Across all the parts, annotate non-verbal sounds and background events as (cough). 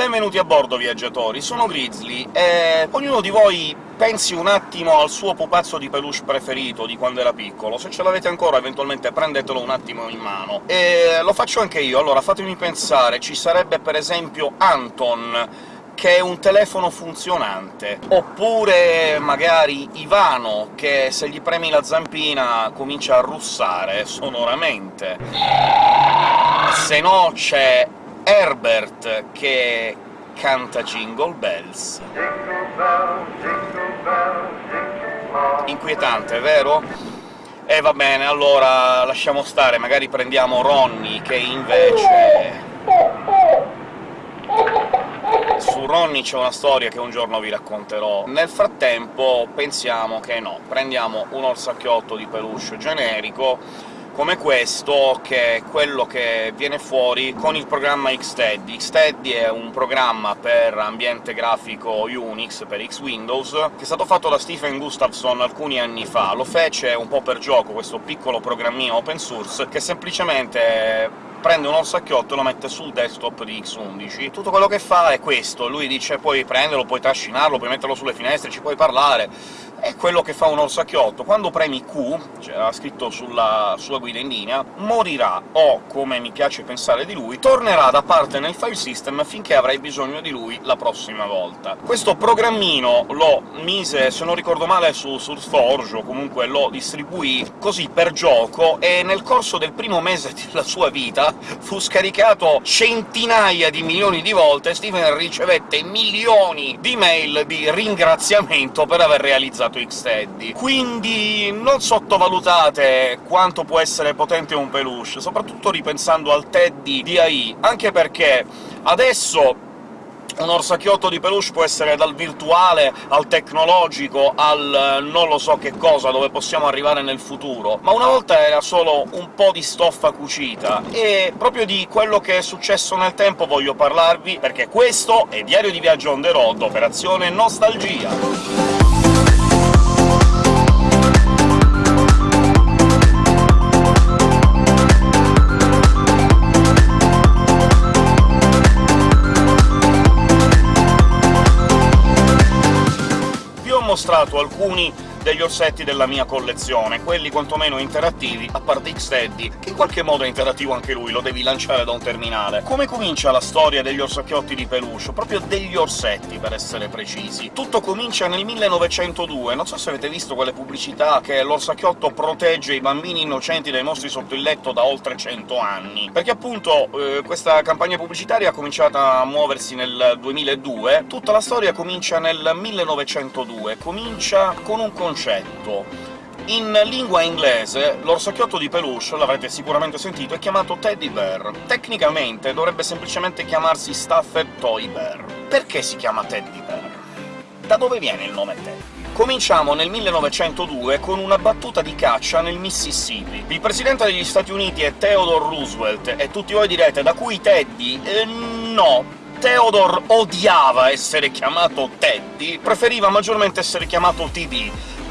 Benvenuti a bordo, viaggiatori! Sono Grizzly, e ognuno di voi pensi un attimo al suo pupazzo di peluche preferito di quando era piccolo. Se ce l'avete ancora, eventualmente prendetelo un attimo in mano. E lo faccio anche io. Allora, fatemi pensare, ci sarebbe per esempio Anton, che è un telefono funzionante, oppure magari Ivano, che se gli premi la zampina comincia a russare sonoramente. Se no c'è Herbert, che canta Jingle Bells. Inquietante, vero? E eh, va bene, allora lasciamo stare, magari prendiamo Ronnie, che invece su Ronnie c'è una storia che un giorno vi racconterò. Nel frattempo pensiamo che no, prendiamo un orsacchiotto di peluche generico, come questo, che è quello che viene fuori con il programma Xteddy. Xteddy è un programma per ambiente grafico Unix, per X-Windows, che è stato fatto da Stephen Gustafson alcuni anni fa. Lo fece un po' per gioco, questo piccolo programmino open source, che semplicemente prende un orsacchiotto e lo mette sul desktop di X11. Tutto quello che fa è questo, lui dice puoi prenderlo, puoi trascinarlo, puoi metterlo sulle finestre, ci puoi parlare... È quello che fa un orsacchiotto. Quando premi Q, c'era scritto sulla sua guida in linea, morirà, o, come mi piace pensare di lui, tornerà da parte nel file system finché avrai bisogno di lui la prossima volta. Questo programmino lo mise, se non ricordo male, su SourceForge, o comunque lo distribuì così per gioco, e nel corso del primo mese (laughs) della sua vita (laughs) fu scaricato centinaia di milioni di volte, Steven ricevette milioni di mail di ringraziamento per aver realizzato Xteddy. Quindi non sottovalutate quanto può essere potente un peluche, soprattutto ripensando al Teddy di AI, anche perché adesso un orsacchiotto di peluche può essere dal virtuale al tecnologico al non lo so che cosa, dove possiamo arrivare nel futuro, ma una volta era solo un po' di stoffa cucita, e proprio di quello che è successo nel tempo voglio parlarvi, perché questo è Diario di Viaggio on the road, operazione Nostalgia! Mostrato alcuni degli orsetti della mia collezione, quelli quantomeno interattivi, a parte X-Teddy, che in qualche modo è interattivo anche lui, lo devi lanciare da un terminale. Come comincia la storia degli orsacchiotti di peluche? Proprio degli orsetti, per essere precisi. Tutto comincia nel 1902, non so se avete visto quelle pubblicità che l'orsacchiotto protegge i bambini innocenti dai mostri sotto il letto da oltre 100 anni, perché appunto eh, questa campagna pubblicitaria ha cominciato a muoversi nel 2002, tutta la storia comincia nel 1902, comincia con un concetto. In lingua inglese l'orsacchiotto di peluche, l'avrete sicuramente sentito, è chiamato teddy bear. Tecnicamente dovrebbe semplicemente chiamarsi stuffed toy bear. Perché si chiama teddy bear? Da dove viene il nome Teddy? Cominciamo nel 1902 con una battuta di caccia nel Mississippi. Il presidente degli Stati Uniti è Theodore Roosevelt, e tutti voi direte «da cui Teddy?» eh, no, Theodore odiava essere chiamato Teddy, preferiva maggiormente essere chiamato TD,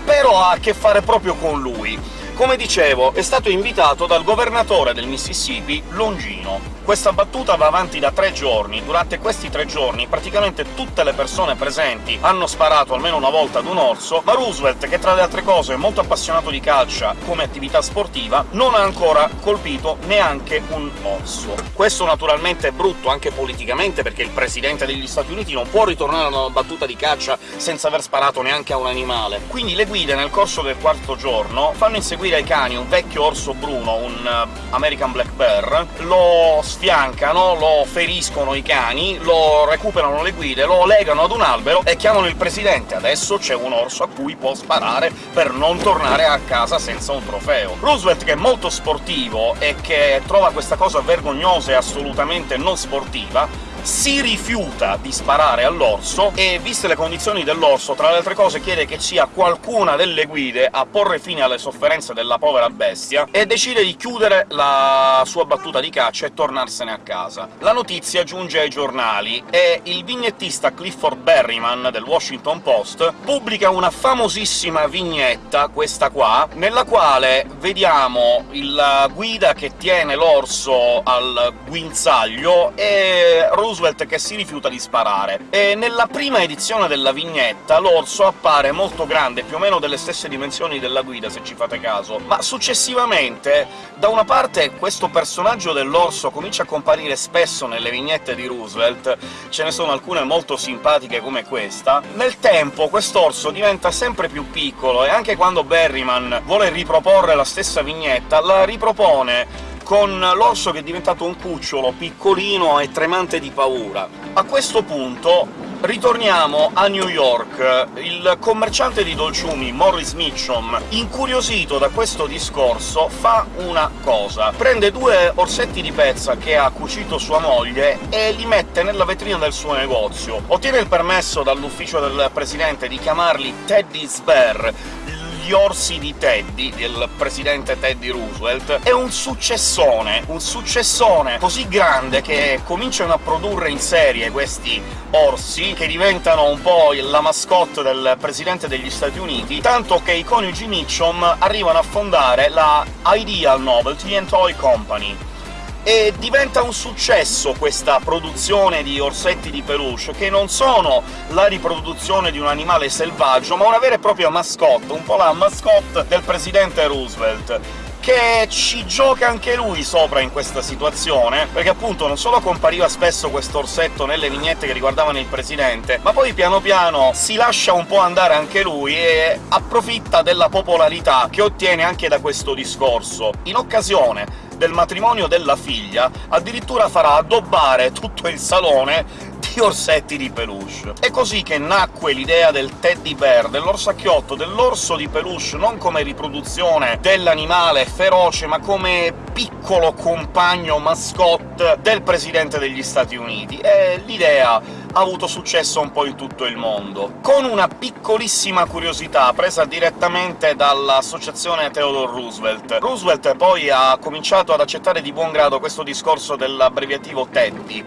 però ha a che fare proprio con lui. Come dicevo, è stato invitato dal governatore del Mississippi, Longino. Questa battuta va avanti da tre giorni. Durante questi tre giorni praticamente tutte le persone presenti hanno sparato almeno una volta ad un orso, ma Roosevelt, che tra le altre cose è molto appassionato di calcia come attività sportiva, non ha ancora colpito neanche un orso. Questo naturalmente è brutto anche politicamente, perché il Presidente degli Stati Uniti non può ritornare a una battuta di caccia senza aver sparato neanche a un animale. Quindi le guide, nel corso del quarto giorno, fanno inseguire ai cani un vecchio orso bruno, un uh, American Black Bear, lo sfiancano, lo feriscono i cani, lo recuperano le guide, lo legano ad un albero e chiamano il presidente. Adesso c'è un orso a cui può sparare per non tornare a casa senza un trofeo. Roosevelt, che è molto sportivo e che trova questa cosa vergognosa e assolutamente non sportiva, si rifiuta di sparare all'orso e, viste le condizioni dell'orso, tra le altre cose chiede che sia qualcuna delle guide a porre fine alle sofferenze della povera bestia, e decide di chiudere la sua battuta di caccia e tornarsene a casa. La notizia giunge ai giornali e il vignettista Clifford Berryman del Washington Post pubblica una famosissima vignetta, questa qua, nella quale vediamo la guida che tiene l'orso al guinzaglio e Roosevelt che si rifiuta di sparare. E nella prima edizione della vignetta l'orso appare molto grande, più o meno delle stesse dimensioni della guida, se ci fate caso, ma successivamente, da una parte questo personaggio dell'orso comincia a comparire spesso nelle vignette di Roosevelt, ce ne sono alcune molto simpatiche come questa, nel tempo quest'orso diventa sempre più piccolo, e anche quando Berryman vuole riproporre la stessa vignetta, la ripropone con l'orso che è diventato un cucciolo piccolino e tremante di paura. A questo punto ritorniamo a New York. Il commerciante di dolciumi, Morris Mitchum, incuriosito da questo discorso, fa una cosa. Prende due orsetti di pezza che ha cucito sua moglie e li mette nella vetrina del suo negozio. Ottiene il permesso dall'ufficio del presidente di chiamarli Teddy's Bear, gli orsi di Teddy, del presidente Teddy Roosevelt, è un successone, un successone così grande che cominciano a produrre in serie questi orsi, che diventano un po' la mascotte del presidente degli Stati Uniti, tanto che i coniugi Mitchum arrivano a fondare la Ideal Novelty and Toy Company, e diventa un successo questa produzione di orsetti di peluche, che non sono la riproduzione di un animale selvaggio, ma una vera e propria mascotte, un po' la mascotte del presidente Roosevelt che ci gioca anche lui sopra in questa situazione, perché appunto non solo compariva spesso questo orsetto nelle vignette che riguardavano il presidente, ma poi piano piano si lascia un po' andare anche lui e approfitta della popolarità che ottiene anche da questo discorso. In occasione del matrimonio della figlia, addirittura farà addobbare tutto il salone di orsetti di peluche. È così che nacque l'idea del teddy bear, dell'orsacchiotto, dell'orso di peluche, non come riproduzione dell'animale feroce, ma come piccolo compagno mascotte del Presidente degli Stati Uniti, e l'idea ha avuto successo un po' in tutto il mondo. Con una piccolissima curiosità presa direttamente dall'associazione Theodore Roosevelt. Roosevelt poi ha cominciato ad accettare di buon grado questo discorso dell'abbreviativo Teddy,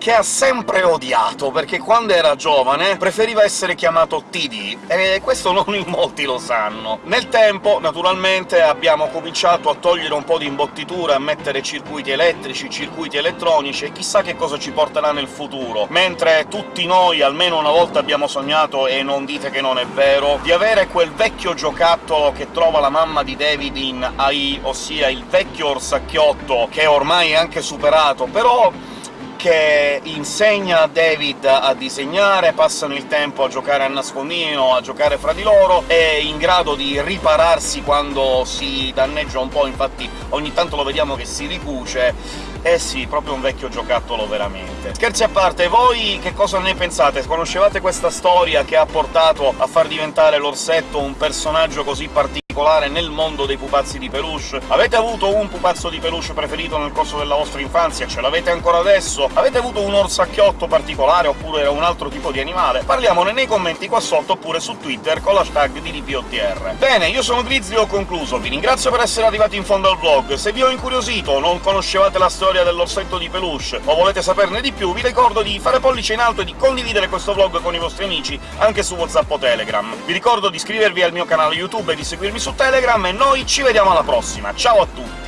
che ha sempre odiato, perché quando era giovane preferiva essere chiamato TD, e questo non in molti lo sanno. Nel tempo, naturalmente, abbiamo cominciato a togliere un po' di imbottitura, a mettere circuiti elettrici, circuiti elettronici, e chissà che cosa ci porterà nel futuro. Mentre tutti noi almeno una volta abbiamo sognato, e non dite che non è vero, di avere quel vecchio giocattolo che trova la mamma di David in AI, ossia il vecchio orsacchiotto, che ormai è anche superato, però che insegna a David a disegnare, passano il tempo a giocare a nascondino, a giocare fra di loro, è in grado di ripararsi quando si danneggia un po', infatti ogni tanto lo vediamo che si ricuce, eh sì, proprio un vecchio giocattolo veramente. Scherzi a parte, voi che cosa ne pensate? Conoscevate questa storia che ha portato a far diventare l'orsetto un personaggio così particolare nel mondo dei pupazzi di peluche? Avete avuto un pupazzo di peluche preferito nel corso della vostra infanzia? Ce l'avete ancora adesso? Avete avuto un orsacchiotto particolare, oppure un altro tipo di animale? Parliamone nei commenti qua sotto, oppure su Twitter con l'hashtag di. Bene, io sono Grizzly, ho concluso. Vi ringrazio per essere arrivati in fondo al vlog. Se vi ho incuriosito non conoscevate la storia dell'orsetto di peluche, o volete saperne di più, vi ricordo di fare pollice in alto e di condividere questo vlog con i vostri amici anche su WhatsApp o Telegram. Vi ricordo di iscrivervi al mio canale YouTube e di seguirmi su Telegram, e noi ci vediamo alla prossima. Ciao a tutti!